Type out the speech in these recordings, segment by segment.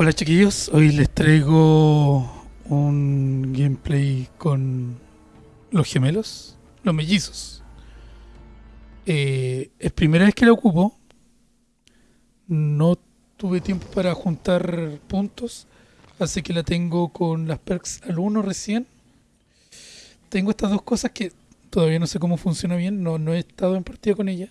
Hola chiquillos, hoy les traigo un gameplay con los gemelos, los mellizos. Eh, es primera vez que la ocupo. No tuve tiempo para juntar puntos, así que la tengo con las perks al 1 recién. Tengo estas dos cosas que todavía no sé cómo funciona bien, no, no he estado en partida con ella.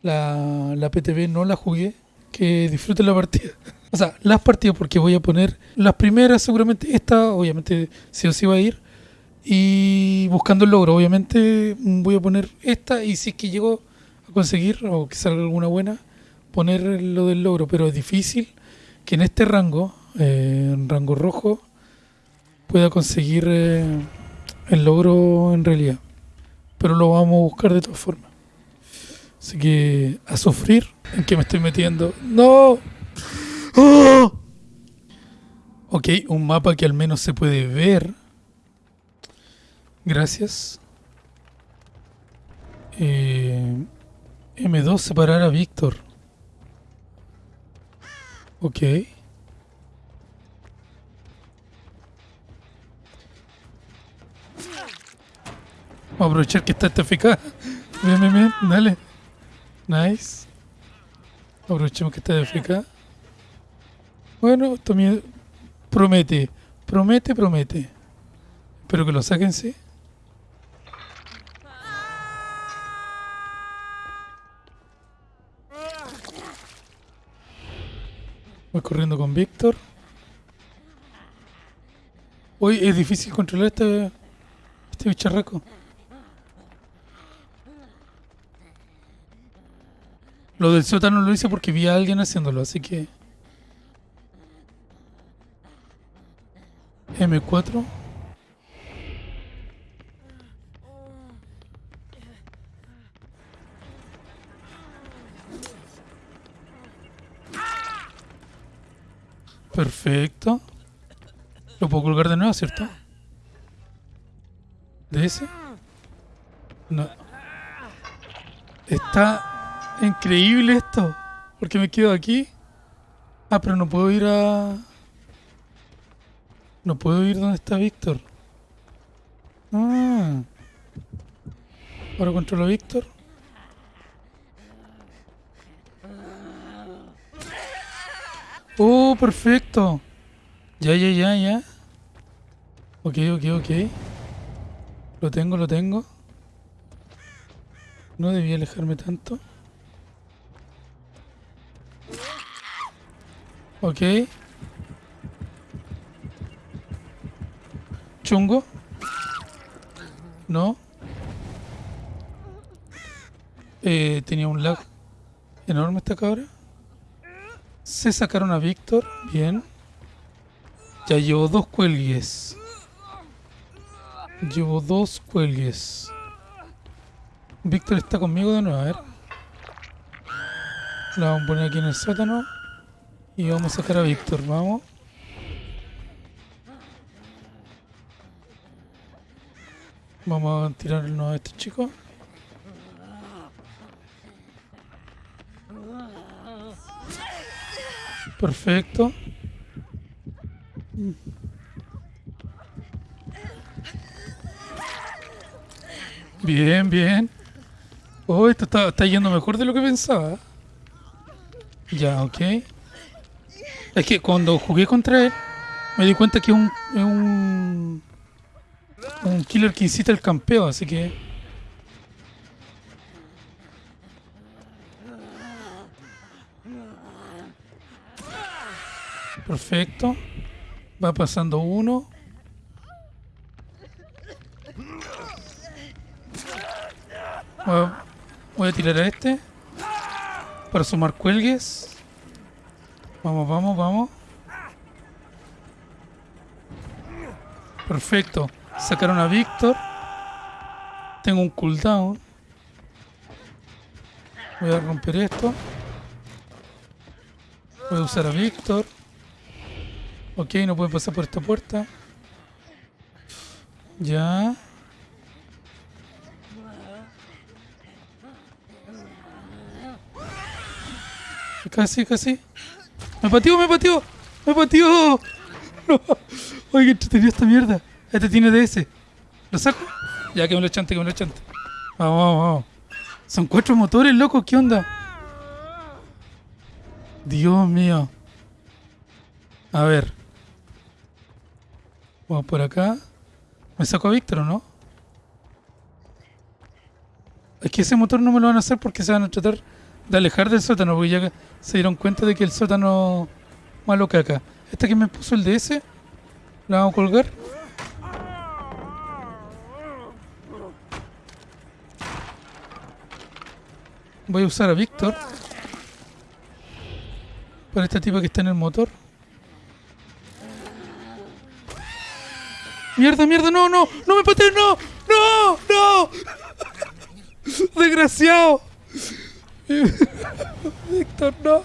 La, la PTV no la jugué, que disfruten la partida. O sea, las partidas, porque voy a poner las primeras, seguramente esta, obviamente, sí o sí va a ir. Y buscando el logro, obviamente, voy a poner esta. Y si es que llego a conseguir, o que salga alguna buena, poner lo del logro. Pero es difícil que en este rango, eh, en rango rojo, pueda conseguir eh, el logro en realidad. Pero lo vamos a buscar de todas formas. Así que a sufrir en que me estoy metiendo. ¡No! ¡Oh! Ok, un mapa que al menos se puede ver. Gracias. Eh, M2 separar a Víctor. Ok. Vamos a aprovechar que está este FK. Bien, bien, bien. Dale. Nice. Aprovechemos que está FK. Bueno, también promete, promete, promete. Espero que lo saquen, sí. Voy corriendo con Víctor. Hoy es difícil controlar este, este bicharraco. Lo del sótano lo hice porque vi a alguien haciéndolo, así que... M4 Perfecto. Lo puedo colgar de nuevo, ¿cierto? ¿De ese? No. Está increíble esto. Porque me quedo aquí. Ah, pero no puedo ir a... No puedo ir donde está Víctor. Ah. Ahora controlo a Víctor. Oh, perfecto. Ya, ya, ya, ya. Ok, ok, ok. Lo tengo, lo tengo. No debía alejarme tanto. Ok. chungo? No. Eh, tenía un lag enorme esta cabra. Se sacaron a Víctor. Bien. Ya llevo dos cuelgues. Llevo dos cuelgues. Víctor está conmigo de nuevo, a ver. La vamos a poner aquí en el sótano. Y vamos a sacar a Víctor, vamos. Vamos a tirarnos a este chico. Perfecto. Bien, bien. Oh, esto está, yendo mejor de lo que pensaba. Ya, ok. Es que cuando jugué contra él, me di cuenta que es un un killer que incita el campeo, así que... Perfecto. Va pasando uno. Voy a, tirar a este. Para sumar cuelgues. Vamos, vamos, vamos. Perfecto. Sacaron a Víctor. Tengo un cooldown. Voy a romper esto. Voy a usar a Víctor. Ok, no puede pasar por esta puerta. Ya. Casi, casi. Me pateó, me pateó. ¡Me pateó! No. Oye, qué entretenido esta mierda. Este tiene DS. ¿Lo saco? Ya que me lo chante, que me lo chante. Vamos, vamos, vamos. Son cuatro motores, loco. ¿Qué onda? Dios mío. A ver. Vamos por acá. ¿Me saco a Víctor no? Es que ese motor no me lo van a hacer porque se van a tratar de alejar del sótano, porque ya se dieron cuenta de que el sótano malo acá. Esta que me puso el DS, la vamos a colgar. Voy a usar a Víctor. Para esta tipa que está en el motor. Mierda, mierda, no, no, no me patees, no, no, no. Desgraciado. Víctor, no.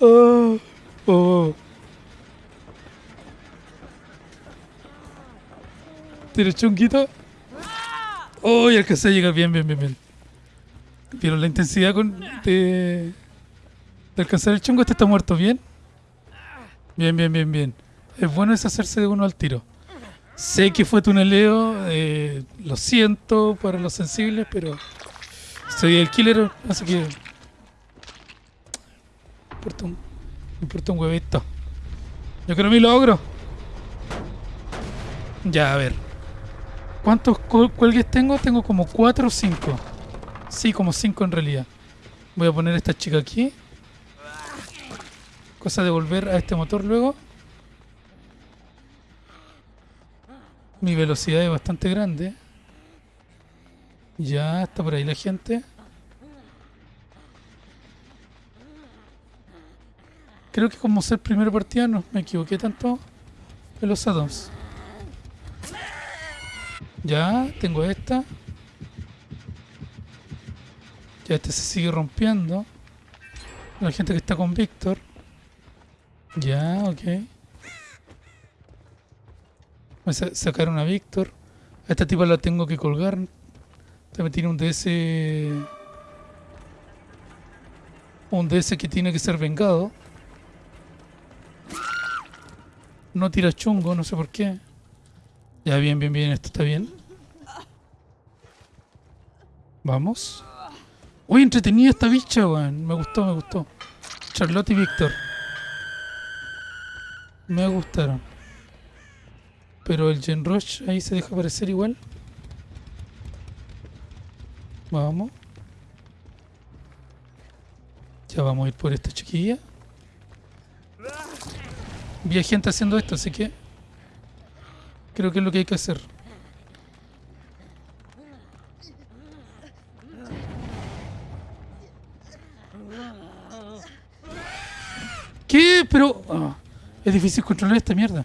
Oh, oh. ¿Tienes chunguito? Oh, y alcancé a llegar bien, bien, bien, bien. Pero la intensidad con, de, de alcanzar el chungo, este está muerto, ¿bien? Bien, bien, bien, bien. Es bueno deshacerse de uno al tiro. Sé que fue tuneleo, eh, lo siento para los sensibles, pero soy el killer, así que... Me importa un, me importa un huevito. Yo creo mi logro. Ya, a ver. ¿Cuántos cu- cuelgues tengo? Tengo como 4 o 5. Sí, como 5 en realidad. Voy a poner esta chica aquí. Cosa de volver a este motor luego. Mi velocidad es bastante grande. Ya está por ahí la gente. Creo que como ser primera partida no me equivoqué tanto en los addons. Ya, tengo esta. Ya este se sigue rompiendo. La gente que está con Víctor. Ya, ok. Sa- sacaron a Víctor. A esta tipa la tengo que colgar. También tiene un DS. Un DS que tiene que ser vengado. No tira chungo, no sé por qué. Ya, bien, bien, bien, esto está bien. Vamos. Uy, entretenida esta bicha, weón. Me gustó, me gustó. Charlotte y Víctor. Me gustaron. Pero el Gen Rush ahí se deja aparecer igual. Vamos. Ya vamos a ir por esta chiquilla. Vi gente haciendo esto, así que creo que es lo que hay que hacer. ¿Qué? Pero... ah, es difícil controlar esta mierda.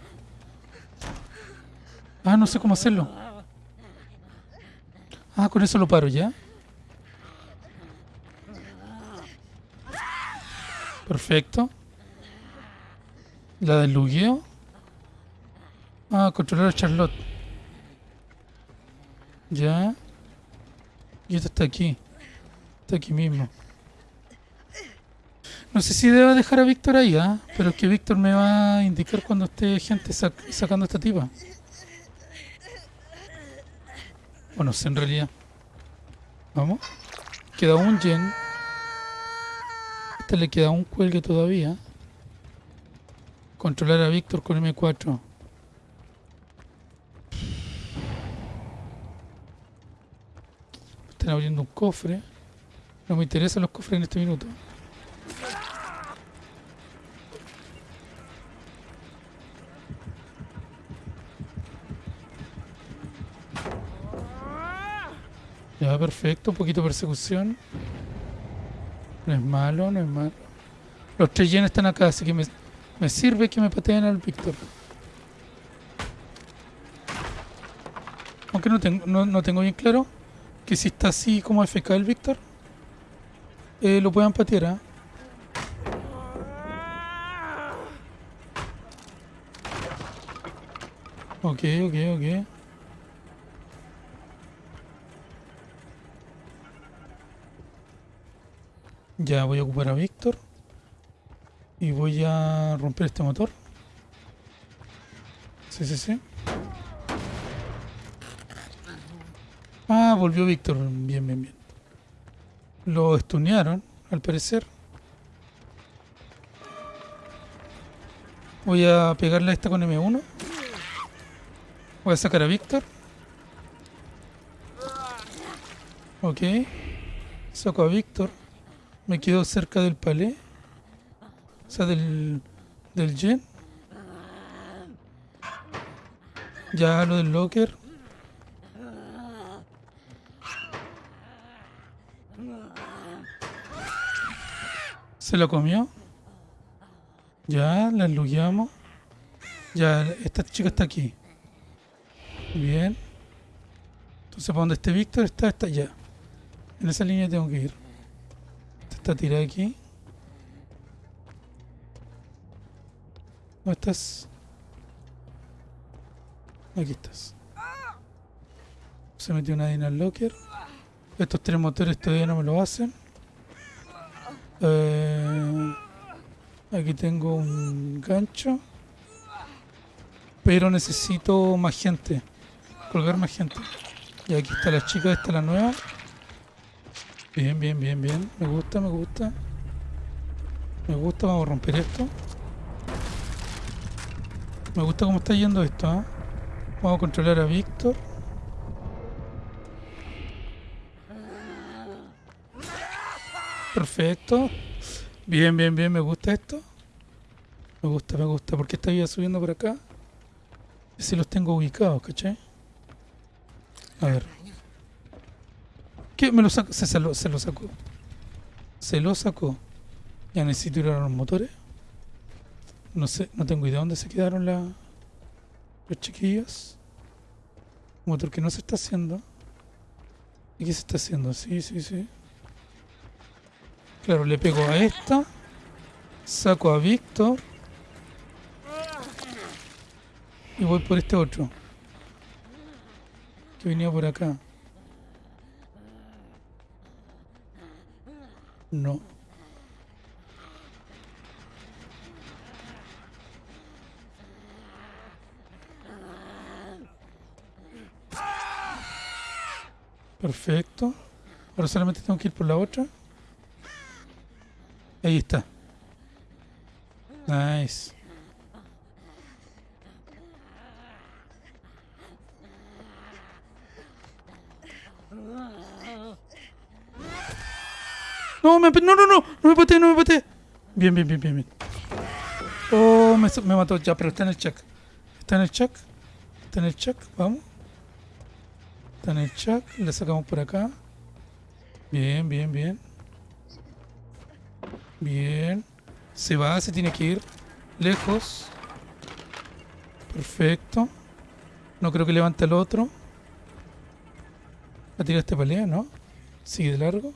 Ah, no sé cómo hacerlo. Ah, con eso lo paro ya. Perfecto. La del lugueo. Ah, controlar a Charlotte. Ya. Y esta está aquí. Está aquí mismo. No sé si debo dejar a Víctor ahí, ¿ah? Pero es que Víctor me va a indicar cuando esté gente sac- sacando esta tipa. O no sé en realidad. Vamos. Queda un gen. A este le queda un cuelgue todavía. Controlar a Víctor con M4. Están abriendo un cofre. No me interesan los cofres en este minuto. Ya, perfecto. Un poquito de persecución. No es malo, no es malo. Los tres yenes están acá, así que me, me sirve que me pateen al Víctor. Aunque no tengo, no, no tengo bien claro que si está así como FK el Víctor, eh, lo puedan patear. ¿ah? Ok, ok, ok. Ya voy a ocupar a Víctor. Y voy a romper este motor. Sí, sí, sí. Ah, volvió Víctor. Bien, bien, bien. Lo estunearon, al parecer. Voy a pegarle a esta con M1. Voy a sacar a Víctor. Ok. Saco a Víctor. Me quedo cerca del palé. O sea, del, del gen. Ya lo del locker. Se lo comió. Ya, la enlugueamos. Ya, esta chica está aquí. Bien. Entonces, para donde esté Víctor, está, está allá. En esa línea tengo que ir. Esta tirada aquí. ¿Dónde estás? Aquí estás. Se metió una el locker. Estos tres motores todavía no me lo hacen. Eh, aquí tengo un gancho. Pero necesito más gente. Colgar más gente. Y aquí está la chica, esta la nueva. Bien, bien, bien, bien. Me gusta, me gusta. Me gusta, vamos a romper esto. Me gusta cómo está yendo esto, ¿ah? Vamos a controlar a Víctor. Perfecto. Bien, bien, bien. Me gusta esto. Me gusta, me gusta. ¿Por qué está subiendo por acá? Si los tengo ubicados, ¿cachai? A ver. ¿Qué? Me lo sacó. Se, lo, se lo sacó. Se lo sacó. Ya necesito ir a los motores. No sé, no tengo idea dónde se quedaron la, los chiquillos. Motor que no se está haciendo. ¿Y qué se está haciendo? Sí, sí, sí. Claro, le pego a esta. Saco a Víctor. Y voy por este otro. Que venía por acá. No. Perfecto. Ahora solamente tengo que ir por la otra. Ahí está. Nice. No, me, no, no, no, no me pateé, no me pateé. Bien, bien, bien, bien, bien. Oh, me, me mató ya, pero está en el check. Está en el check. Está en el check, vamos. Está en el check, le sacamos por acá. Bien, bien, bien. Bien. Se va, se tiene que ir. Lejos. Perfecto. No creo que levante el otro. ¿Va a tirar este pelea, no? Sigue de largo.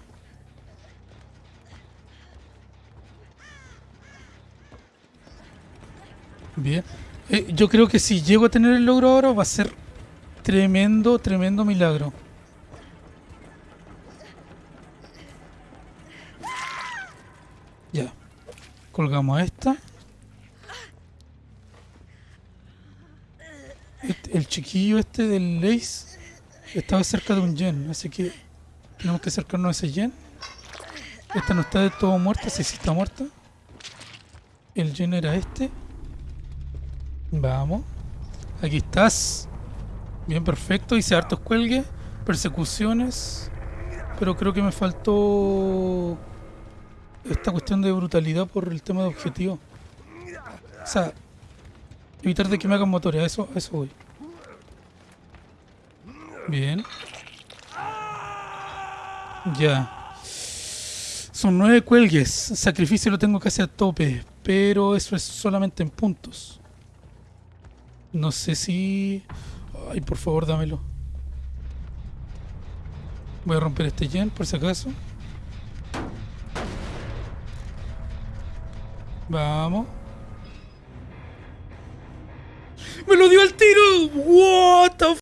Bien. Eh, yo creo que si llego a tener el logro ahora va a ser tremendo, tremendo milagro. Ya. Colgamos a esta. Este, el chiquillo este del Lace estaba cerca de un gen, así que tenemos que acercarnos a ese gen. Esta no está de todo muerta, sí, sí está muerta. El gen era este. Vamos. Aquí estás. Bien, perfecto. Hice hartos cuelgues, persecuciones. Pero creo que me faltó esta cuestión de brutalidad por el tema de objetivo. O sea, evitar de que me hagan motores, eso, a eso voy. Bien. Ya. Son nueve cuelgues. Sacrificio lo tengo casi a tope. Pero eso es solamente en puntos. No sé si... Ay, por favor, dámelo. Voy a romper este gen, por si acaso. Vamos. ¡Me lo dio al tiro! ¡What the f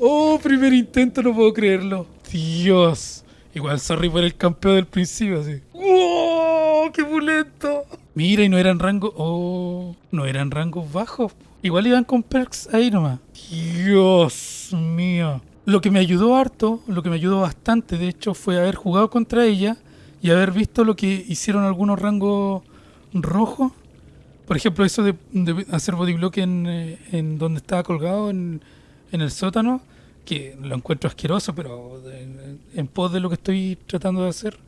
Oh, primer intento, no puedo creerlo. Dios. Igual, sorry por el campeón del principio, así. ¡Wow! ¡Qué pulento! Mira, y no eran rangos. Oh, no eran rangos bajos. Igual iban con perks ahí nomás. Dios mío. Lo que me ayudó harto, lo que me ayudó bastante, de hecho, fue haber jugado contra ella y haber visto lo que hicieron algunos rangos rojos. Por ejemplo, eso de, de hacer bodyblock en, eh, en donde estaba colgado, en, en el sótano, que lo encuentro asqueroso, pero de- en pos de lo que estoy tratando de hacer,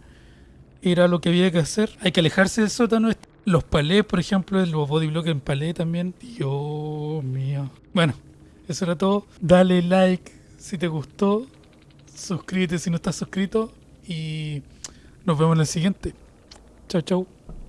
era lo que había que hacer. Hay que alejarse del sótano. Los palés, por ejemplo, los bodyblock en palé también. Dios mío. Bueno, eso era todo. Dale like si te gustó. Suscríbete si no estás suscrito. Y nos vemos en el siguiente. Chao, chao.